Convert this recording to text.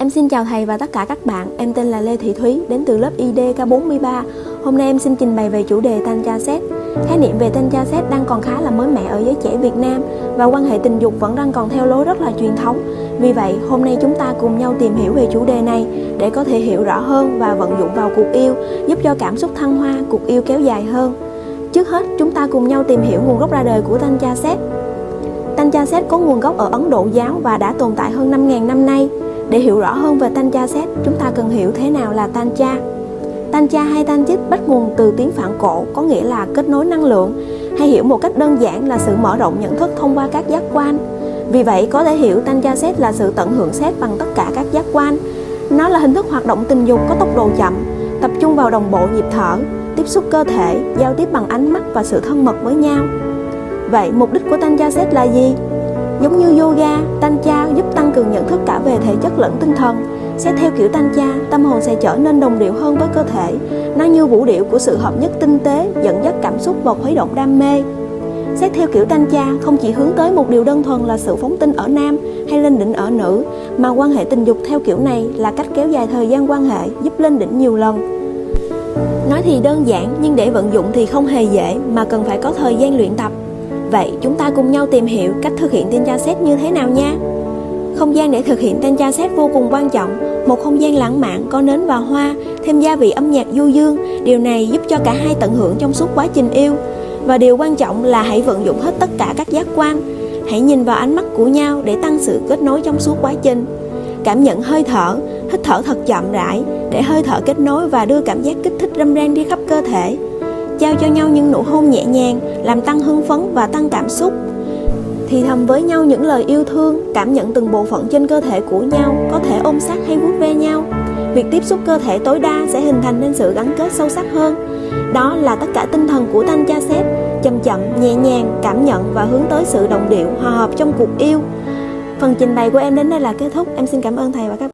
Em xin chào thầy và tất cả các bạn, em tên là Lê Thị Thúy, đến từ lớp IDK43. Hôm nay em xin trình bày về chủ đề tantra set. Khái niệm về tantra set đang còn khá là mới mẻ ở giới trẻ Việt Nam và quan hệ tình dục vẫn đang còn theo lối rất là truyền thống. Vì vậy, hôm nay chúng ta cùng nhau tìm hiểu về chủ đề này để có thể hiểu rõ hơn và vận dụng vào cuộc yêu, giúp cho cảm xúc thăng hoa, cuộc yêu kéo dài hơn. Trước hết, chúng ta cùng nhau tìm hiểu nguồn gốc ra đời của tantra set. Tantra set có nguồn gốc ở Ấn Độ giáo và đã tồn tại hơn 5.000 năm nay. Để hiểu rõ hơn về Tantra xét chúng ta cần hiểu thế nào là Tantra. Tantra hay Tanchit bắt nguồn từ tiếng Phạn cổ có nghĩa là kết nối năng lượng, hay hiểu một cách đơn giản là sự mở rộng nhận thức thông qua các giác quan. Vì vậy, có thể hiểu Tantra xét là sự tận hưởng xét bằng tất cả các giác quan. Nó là hình thức hoạt động tình dục có tốc độ chậm, tập trung vào đồng bộ nhịp thở, tiếp xúc cơ thể, giao tiếp bằng ánh mắt và sự thân mật với nhau. Vậy, mục đích của Tantra Set là gì? Giống như yoga, tantra giúp tăng cường nhận thể chất lẫn tinh thần. Xét theo kiểu tantra, tâm hồn sẽ trở nên đồng điệu hơn với cơ thể. Nó như vũ điệu của sự hợp nhất tinh tế, dẫn dắt cảm xúc và khuấy động đam mê. Xét theo kiểu tantra không chỉ hướng tới một điều đơn thuần là sự phóng tinh ở nam hay lên đỉnh ở nữ, mà quan hệ tình dục theo kiểu này là cách kéo dài thời gian quan hệ, giúp lên đỉnh nhiều lần. Nói thì đơn giản nhưng để vận dụng thì không hề dễ mà cần phải có thời gian luyện tập Vậy chúng ta cùng nhau tìm hiểu cách thực hiện tin tra xét như thế nào nha. Không gian để thực hiện Tencha xét vô cùng quan trọng, một không gian lãng mạn có nến và hoa, thêm gia vị âm nhạc du dương, điều này giúp cho cả hai tận hưởng trong suốt quá trình yêu. Và điều quan trọng là hãy vận dụng hết tất cả các giác quan, hãy nhìn vào ánh mắt của nhau để tăng sự kết nối trong suốt quá trình. Cảm nhận hơi thở, hít thở thật chậm rãi để hơi thở kết nối và đưa cảm giác kích thích râm ran đi khắp cơ thể trao cho nhau những nụ hôn nhẹ nhàng làm tăng hưng phấn và tăng cảm xúc thì thầm với nhau những lời yêu thương, cảm nhận từng bộ phận trên cơ thể của nhau, có thể ôm sát hay vuốt ve nhau. Việc tiếp xúc cơ thể tối đa sẽ hình thành nên sự gắn kết sâu sắc hơn. Đó là tất cả tinh thần của thanh cha sếp chậm chậm, nhẹ nhàng, cảm nhận và hướng tới sự đồng điệu, hòa hợp trong cuộc yêu. Phần trình bày của em đến đây là kết thúc. Em xin cảm ơn thầy và các